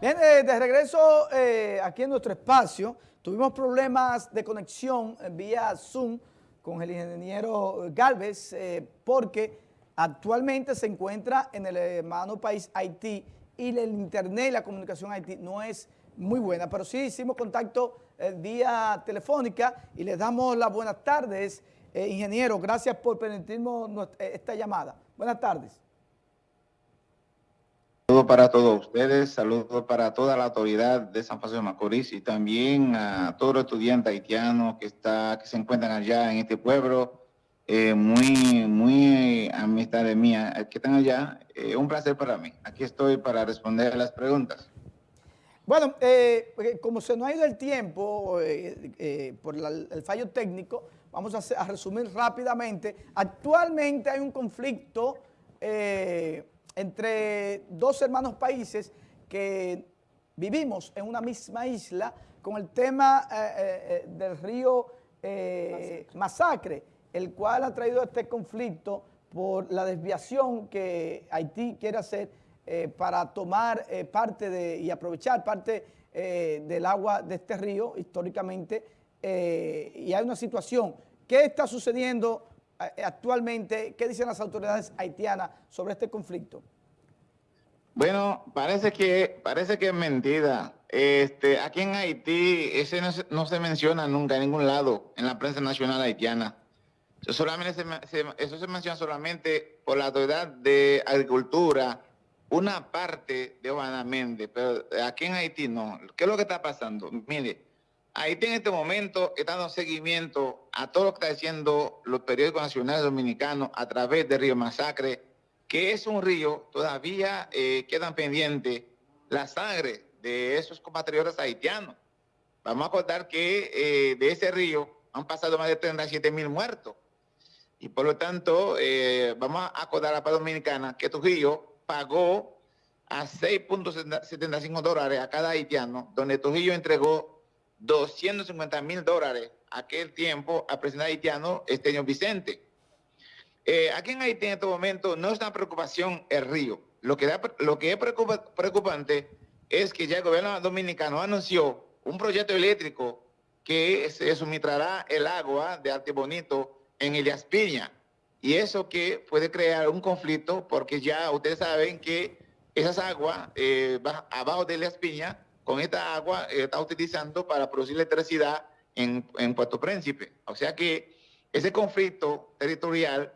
Bien, eh, de regreso eh, aquí en nuestro espacio, tuvimos problemas de conexión vía Zoom con el ingeniero Galvez eh, porque actualmente se encuentra en el hermano país Haití y el internet y la comunicación Haití no es muy buena, pero sí hicimos contacto vía telefónica y les damos las buenas tardes, ingeniero, gracias por permitirnos esta llamada. Buenas tardes. Para todos ustedes, saludos para toda la autoridad de San Francisco de Macorís y también a todos los estudiantes haitianos que, que se encuentran allá en este pueblo. Eh, muy, muy amistades mías que están allá. Eh, un placer para mí. Aquí estoy para responder las preguntas. Bueno, eh, como se nos ha ido el tiempo por el fallo técnico, vamos a, resumir rápidamente. Actualmente hay un conflicto entre dos hermanos países que vivimos en una misma isla con el tema eh, eh, eh, del río Masacre. el cual ha traído este conflicto por la desviación que Haití quiere hacer para tomar parte de y aprovechar parte del agua de este río históricamente y hay una situación. ¿Qué está sucediendo actualmente, ¿qué dicen las autoridades haitianas sobre este conflicto? Bueno, parece que, parece que es mentira. Este, aquí en Haití, ese no se, menciona nunca en ningún lado en la prensa nacional haitiana. Eso, solamente se, eso se menciona solamente por la autoridad de agricultura, una parte de Juana Méndez, pero aquí en Haití no. ¿Qué es lo que está pasando? Mire, Haití en este momento está dando seguimiento a todo lo que está diciendo los periódicos nacionales dominicanos a través del río Masacre, que es un río, todavía eh, quedan pendientes la sangre de esos compatriotas haitianos. Vamos a acordar que eh, de ese río han pasado más de 37 mil muertos. Y por lo tanto, eh, vamos a acordar a la paz dominicana que Trujillo pagó a 6.75 dólares a cada haitiano, donde Trujillo entregó 250 mil dólares aquel tiempo al presidente haitiano Esteño Vicente. Eh, aquí en Haití en este momento no es una preocupación el río. Lo que, lo que es preocupante es que ya el gobierno dominicano anunció un proyecto eléctrico que se suministrará el agua de Arte Bonito en Elias Piña. Y eso que puede crear un conflicto porque ya ustedes saben que esas aguas eh, abajo de Elias Piña con esta agua eh, está utilizando para producir electricidad en, Puerto Príncipe. O sea que ese conflicto territorial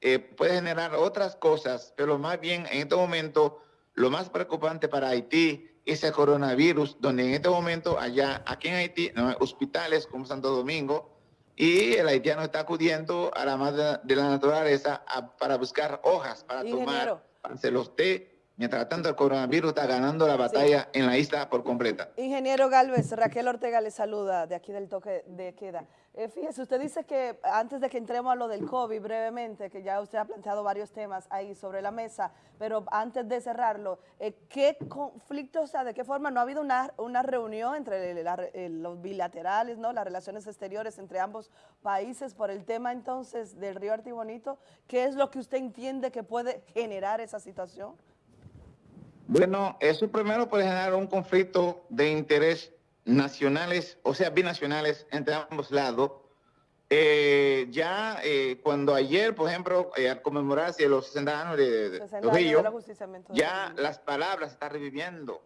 eh, puede generar otras cosas, pero más bien en este momento lo más preocupante para Haití es el coronavirus, donde en este momento allá, aquí en Haití, no hay hospitales como Santo Domingo, y el haitiano está acudiendo a la madre de la naturaleza para buscar hojas para tomar, para hacer los té, Mientras tanto, el coronavirus está ganando la batalla en la isla por completa. Ingeniero Galvez, Raquel Ortega le saluda de aquí del toque de queda. Eh, fíjese, usted dice que antes de que entremos a lo del COVID brevemente, que ya usted ha planteado varios temas ahí sobre la mesa, pero antes de cerrarlo, eh, ¿qué conflicto, o sea, de qué forma no ha habido una, una reunión entre los bilaterales, ¿no? las relaciones exteriores entre ambos países por el tema entonces del río Artibonito? ¿Qué es lo que usted entiende que puede generar esa situación? Bueno, eso primero puede generar un conflicto de interés nacionales, o sea, binacionales entre ambos lados. Eh, ya eh, cuando ayer, por ejemplo, eh, al conmemorarse los 60 años de, Trujillo, ya las palabras están reviviendo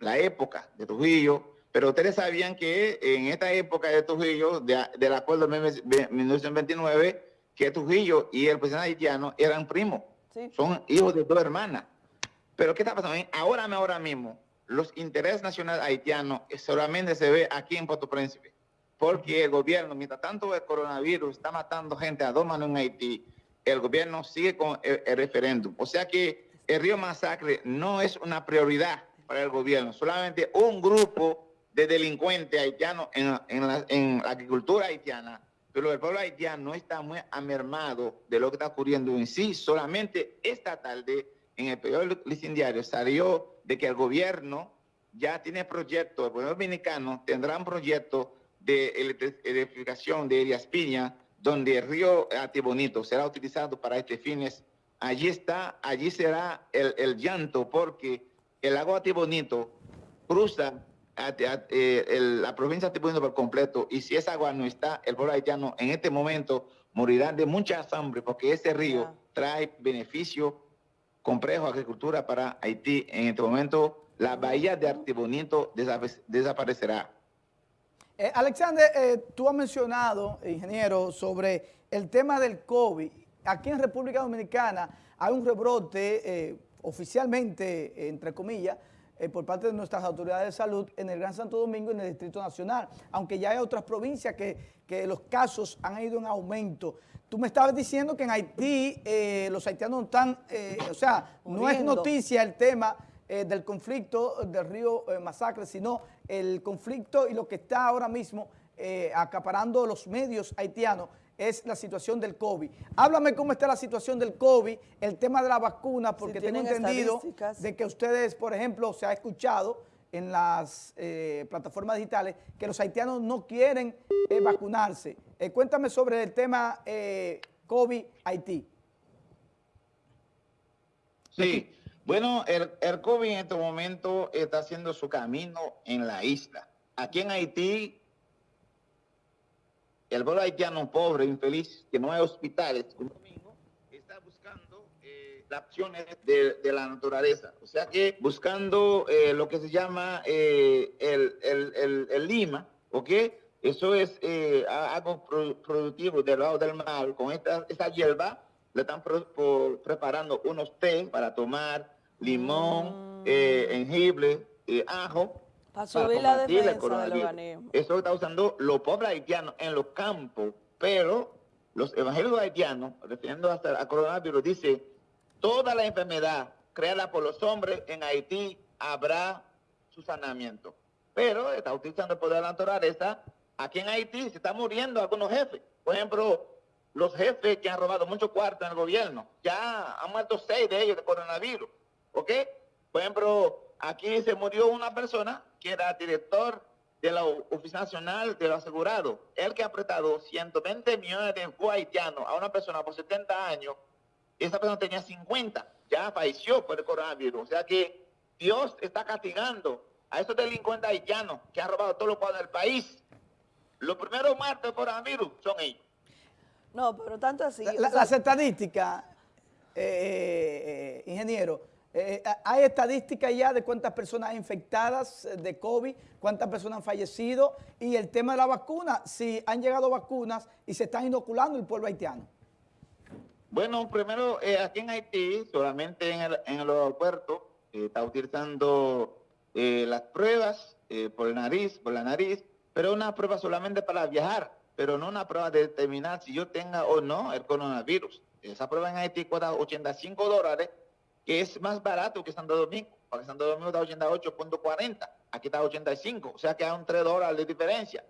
la época de Trujillo, pero ustedes sabían que en esta época de Trujillo, del acuerdo de 1929, que Trujillo y el presidente haitiano eran primos, son hijos de dos hermanas. Pero ¿qué está pasando? Ahora, ahora mismo, los intereses nacionales haitianos solamente se ve aquí en Puerto Príncipe. Porque el gobierno, mientras tanto el coronavirus está matando gente a dos manos en Haití, el gobierno sigue con el, referéndum. O sea que el río Masacre no es una prioridad para el gobierno, solamente un grupo de delincuentes haitianos en, en la agricultura haitiana pero el pueblo haitiano no está muy amermado de lo que está ocurriendo en sí. Solamente esta tarde en el periodo listín diario salió de que el gobierno ya tiene proyecto, el gobierno dominicano tendrá un proyecto de electrificación de Elias Piña, donde el río Atibonito será utilizado para este fines. Allí está, allí será el, llanto, porque el lago Atibonito cruza eh, la provincia de Atibonito por completo y si esa agua no está, el pueblo haitiano en este momento morirá de mucha hambre porque ese río trae beneficio complejo agricultura para Haití. En este momento, la bahía de Artibonito desaparecerá. Eh, Alexander, eh, tú has mencionado, ingeniero, sobre el tema del COVID. Aquí en República Dominicana hay un rebrote eh, oficialmente, entre comillas, por parte de nuestras autoridades de salud en el Gran Santo Domingo y en el Distrito Nacional, aunque ya hay otras provincias que, que los casos han ido en aumento. Tú me estabas diciendo que en Haití los haitianos están, o sea, no es noticia el tema eh, del conflicto del río eh, Masacre, sino el conflicto y lo que está ahora mismo eh, acaparando los medios haitianos es la situación del COVID. Háblame cómo está la situación del COVID, el tema de la vacuna, porque tengo entendido de que ustedes, por ejemplo, se ha escuchado en las plataformas digitales que los haitianos no quieren vacunarse. cuéntame sobre el tema COVID Haití. Sí, bueno, el, el COVID en este momento está haciendo su camino en la isla. Aquí en Haití, el pueblo haitiano pobre, infeliz, que no hay hospitales, eh, las opciones de, la naturaleza. O sea que buscando eh, lo que se llama eh, el, lima, ¿ok? Eso es algo productivo del lado del mar, con esta, esta hierba le están preparando unos té para tomar, limón, mm. eh, jengibre, eh, ajo. Para subir la defensa del organismo. Eso está usando los pobres haitianos en los campos, pero los evangélicos haitianos, refiriendo hasta al coronavirus, dice, toda la enfermedad creada por los hombres en Haití habrá su sanamiento. Pero está utilizando el poder de la naturaleza. Aquí en Haití se están muriendo algunos jefes. Por ejemplo, los jefes que han robado mucho cuarto en el gobierno. Ya han muerto seis de ellos de coronavirus. ¿Ok? Por ejemplo, aquí se murió una persona que era director de la Oficina Nacional de los Asegurados. El que ha prestado 120 millones de haitianos a una persona por 70 años, esa persona tenía 50, ya falleció por el coronavirus. O sea que Dios está castigando a esos delincuentes haitianos que han robado todos los cuadros del país. Los primeros muertos por coronavirus son ellos. No, pero tanto así. las estadísticas, eh, eh, ingeniero, eh, ¿hay estadísticas ya de cuántas personas infectadas de COVID, cuántas personas han fallecido? Y el tema de la vacuna, si han llegado vacunas y se están inoculando el pueblo haitiano. Bueno, primero, aquí en Haití, solamente en el, en el aeropuerto, está utilizando las pruebas por el nariz, por la nariz, pero una prueba solamente para viajar pero no una prueba de determinar si yo tenga o no el coronavirus. Esa prueba en Haití cuesta 85 dólares, que es más barato que Santo Domingo, porque Santo Domingo está 88.40, aquí está 85, o sea que hay un 3 dólares de diferencia.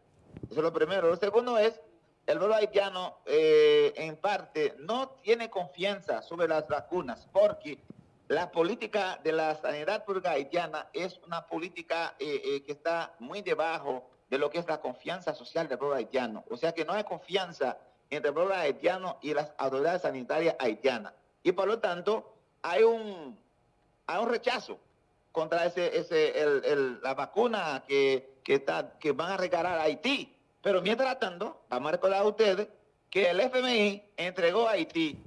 Eso es lo primero. Lo segundo es, el pueblo haitiano eh, en parte no tiene confianza sobre las vacunas, porque la política de la sanidad pública haitiana es una política eh, eh, que está muy debajo de lo que es la confianza social del pueblo haitiano. O sea que no hay confianza entre el pueblo haitiano y las autoridades sanitarias haitianas. Y por lo tanto, hay un, hay un rechazo contra ese, ese, la vacuna que, está, que van a regalar a Haití. Pero mientras tanto, vamos a recordar a ustedes que el FMI entregó a Haití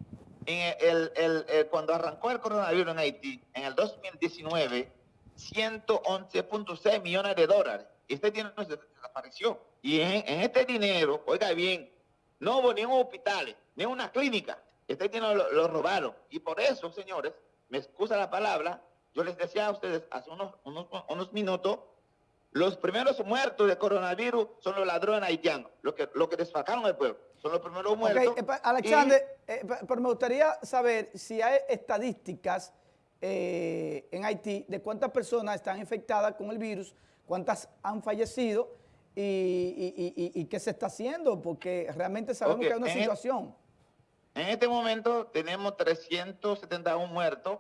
en el, cuando arrancó el coronavirus en Haití, en el 2019, 111.6 millones de dólares. Este dinero desapareció. Y en, este dinero, oiga bien, no hubo ni un hospital, ni una clínica. Este dinero lo, robaron. Y por eso, señores, me excusa la palabra, yo les decía a ustedes hace unos, unos, minutos, los primeros muertos de coronavirus son los ladrones haitianos, los que, lo que desfacaron el pueblo. Son los primeros muertos. Okay, eh, Alexander, eh, pero me gustaría saber si hay estadísticas eh, en Haití de cuántas personas están infectadas con el virus cuántas han fallecido y, qué se está haciendo, porque realmente sabemos que hay una situación. en este momento tenemos 371 muertos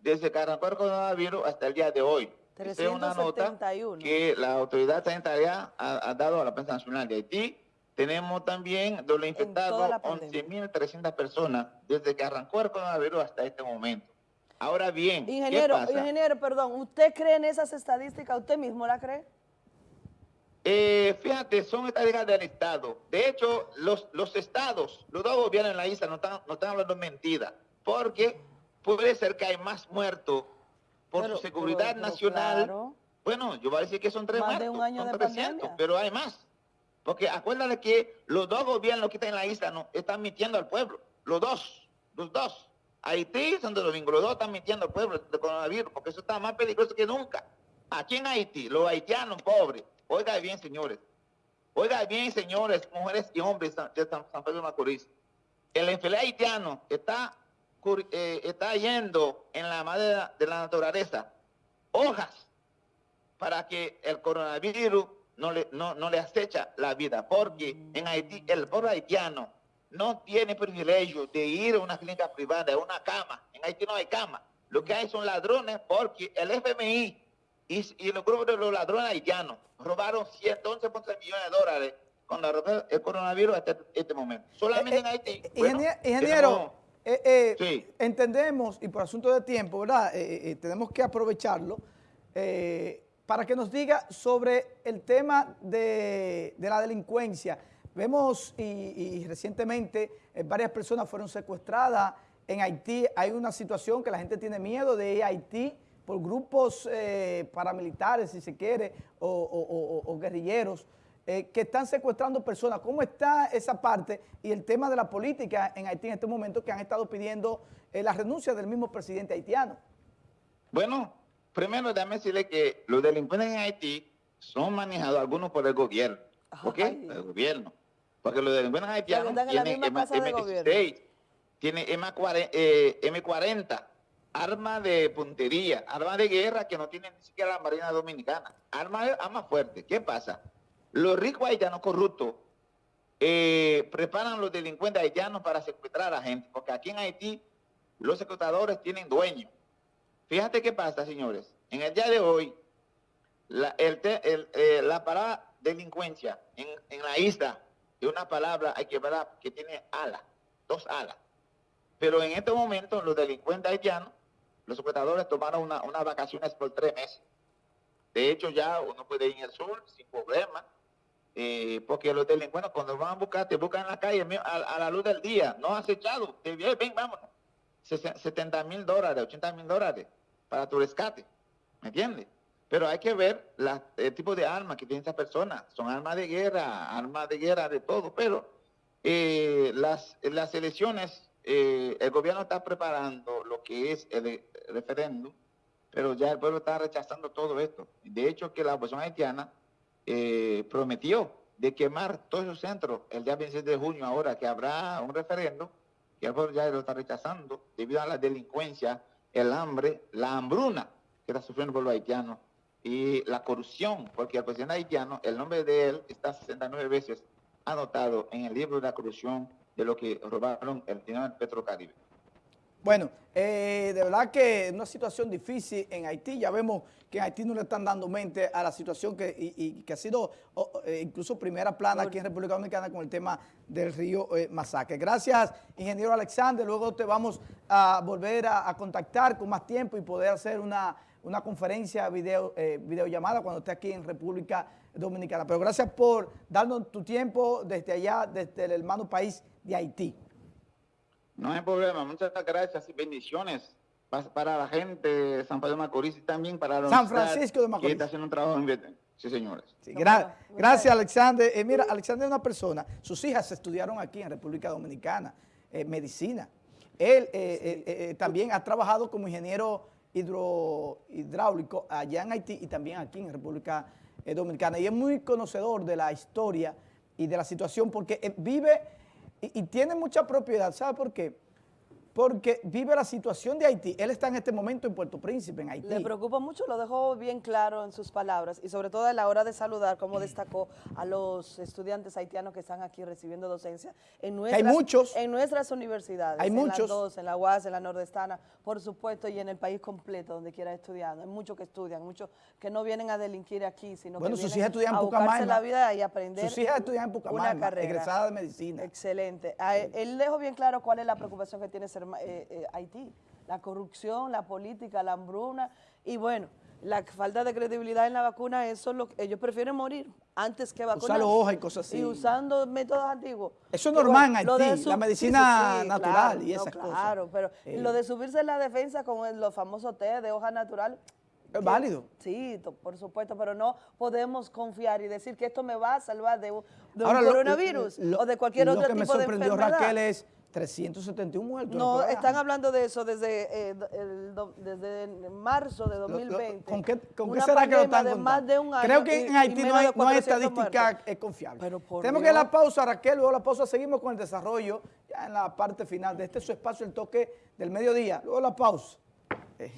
desde que arrancó el coronavirus hasta el día de hoy. 371. es una nota que la autoridad sanitaria ha, dado a la prensa nacional de Haití. Tenemos también de los infectados 11.300 personas desde que arrancó el coronavirus hasta este momento. Ahora bien, ingeniero, ¿qué pasa? ingeniero, perdón, ¿usted cree en esas estadísticas? ¿Usted mismo la cree? Eh, fíjate, son estadísticas del Estado. De hecho, los, los estados, los dos gobiernos en la isla no están, no están hablando mentira, porque puede ser que hay más muertos por Pero- su seguridad pero- pero nacional. claro. Bueno, yo voy a decir que son tres Más de un año son de 300, pandemia. pero hay más. Porque acuérdate que los dos gobiernos que están en la isla no, están mintiendo al pueblo. Los dos, los dos. Haití Santo Domingo, los dos están mintiendo al pueblo del coronavirus, porque eso está más peligroso que nunca. Aquí en Haití, los haitianos pobres, oiga bien, señores, oiga bien, señores, mujeres y hombres de San, Pedro de Macorís, el enfermedad haitiano está, eh, está yendo en la madera de la naturaleza hojas para que el coronavirus no le, no, no le acecha la vida, porque en Haití el pueblo haitiano no tiene privilegio de ir a una clínica privada, a una cama. En Haití no hay cama. Lo que hay son ladrones porque el FMI y, y los grupos de los ladrones haitianos robaron 111 millones de dólares con la, el coronavirus hasta este momento. Solamente Eh, en Haití. eh, bueno, ingeniero, eh, eh, Sí. entendemos, y por asunto de tiempo, ¿verdad? Eh, tenemos que aprovecharlo para que nos diga sobre el tema de, de la delincuencia. Vemos, y, y recientemente varias personas fueron secuestradas en Haití. Hay una situación que la gente tiene miedo de ir a Haití por grupos paramilitares, si se quiere, o, o- o- o guerrilleros eh, que están secuestrando personas. ¿Cómo está esa parte y el tema de la política en Haití en este momento que han estado pidiendo eh, la renuncia del mismo presidente haitiano? Bueno, primero déjame decirle que los delincuentes en Haití son manejados algunos por el gobierno. ¿Por qué? Ay. Por el gobierno. Porque los delincuentes haitianos tienen misma M- casa de M16, tienen M40, eh, M40, armas de puntería, armas de guerra que no tienen ni siquiera la Marina Dominicana. Armas armas fuertes. ¿Qué pasa? Los ricos haitianos corruptos eh, preparan los delincuentes haitianos para secuestrar a la gente. Porque aquí en Haití los secuestradores tienen dueños. Fíjate qué pasa, señores. En el día de hoy, la, el eh, la palabra delincuencia en, la isla es una palabra, hay que ver, que tiene alas, dos alas. Pero en este momento, los delincuentes haitianos, los secuestradores tomaron una- unas vacaciones por tres meses. De hecho, ya uno puede ir al sur sin problema, eh, porque los delincuentes cuando van a buscar, te buscan en la calle a, la luz del día, no acechado, te ven, vámonos. Sesen- 70 mil dólares, 80 mil dólares para tu rescate, ¿me entiendes? Pero hay que ver el tipo de armas que tienen estas personas. Son armas de guerra, armas de guerra de todo, pero eh, las, las elecciones, eh, el gobierno está preparando lo que es el, referéndum, pero ya el pueblo está rechazando todo esto. De hecho, que la oposición haitiana eh, prometió de quemar todos esos centros el día 26 de junio, ahora que habrá un referéndum, que el pueblo ya lo está rechazando debido a la delincuencia, el hambre, la hambruna que está sufriendo el pueblo haitiano y la corrupción, porque el presidente haitiano, el nombre de él está 69 veces anotado en el libro de la corrupción de lo que robaron el dinero del Petrocaribe. Bueno, eh, de verdad que una situación difícil en Haití. Ya vemos que en Haití no le están dando mente a la situación que, y, que ha sido eh, incluso primera plana aquí en República Dominicana con el tema del río eh, Masacre. Gracias, ingeniero Alexander. Luego te vamos a volver a, a contactar con más tiempo y poder hacer una, una conferencia, video, eh, videollamada cuando esté aquí en República Dominicana. Pero gracias por darnos tu tiempo desde allá, desde el hermano país de Haití. No hay problema, muchas gracias y bendiciones pa- para la gente de San Pedro de Macorís y también para la San Francisco de Macorís. Que está haciendo un trabajo en Sí, señores. Sí, gra- gracias, Alexander. Eh, mira, Alexander es una persona, sus hijas estudiaron aquí en República Dominicana, eh, medicina. Él eh, eh, eh, también ha trabajado como ingeniero hidro, hidráulico allá en Haití y también aquí en República eh, Dominicana. Y es muy conocedor de la historia y de la situación porque vive y, tiene mucha propiedad. ¿Sabe por qué? Porque vive la situación de Haití. Él está en este momento en Puerto Príncipe, en Haití. Le preocupa mucho, lo dejó bien claro en sus palabras y sobre todo a la hora de saludar, como destacó a los estudiantes haitianos que están aquí recibiendo docencia en nuestras, muchos. en nuestras universidades. Hay en muchos. las dos, en la UAS, en la Nordestana, por supuesto, y en el país completo, donde quiera estudiando. Hay muchos que estudian, muchos que no vienen a delinquir aquí, sino Bueno, que sus vienen hijas a buscarse la vida y aprender Sus hijas estudian en una carrera. egresada de medicina. Excelente. A él, él dejó bien claro cuál es la preocupación que tiene ser, eh, eh, Haití. la corrupción, la política, la hambruna y bueno, la falta de credibilidad en la vacuna, eso es lo que ellos prefieren morir antes que vacunar. los hojas y cosas así. Y usando métodos antiguos. Eso es normal en lo Haití, su- la medicina natural y no, esas cosas. Claro, pero Eh. lo de subirse en la defensa con los famosos té de hoja natural. Es que- válido. Sí, por supuesto, pero no podemos confiar y decir que esto me va a salvar de, Ahora, un lo- coronavirus lo- o de cualquier lo otro que me tipo de sorprendió, enfermedad. Raquel, es 371 muertos. No, están hablando de eso desde, eh, el desde marzo de lo- lo- 2020. ¿Con qué, con qué será que lo están de contando? más de un año Creo que y- en Haití no hay, de no hay 400 estadística eh, confiable. Tenemos que Dios. ir a la pausa, Raquel. Luego la pausa seguimos con el desarrollo ya en la parte final de este su espacio, el toque del mediodía. Luego la pausa. Eh.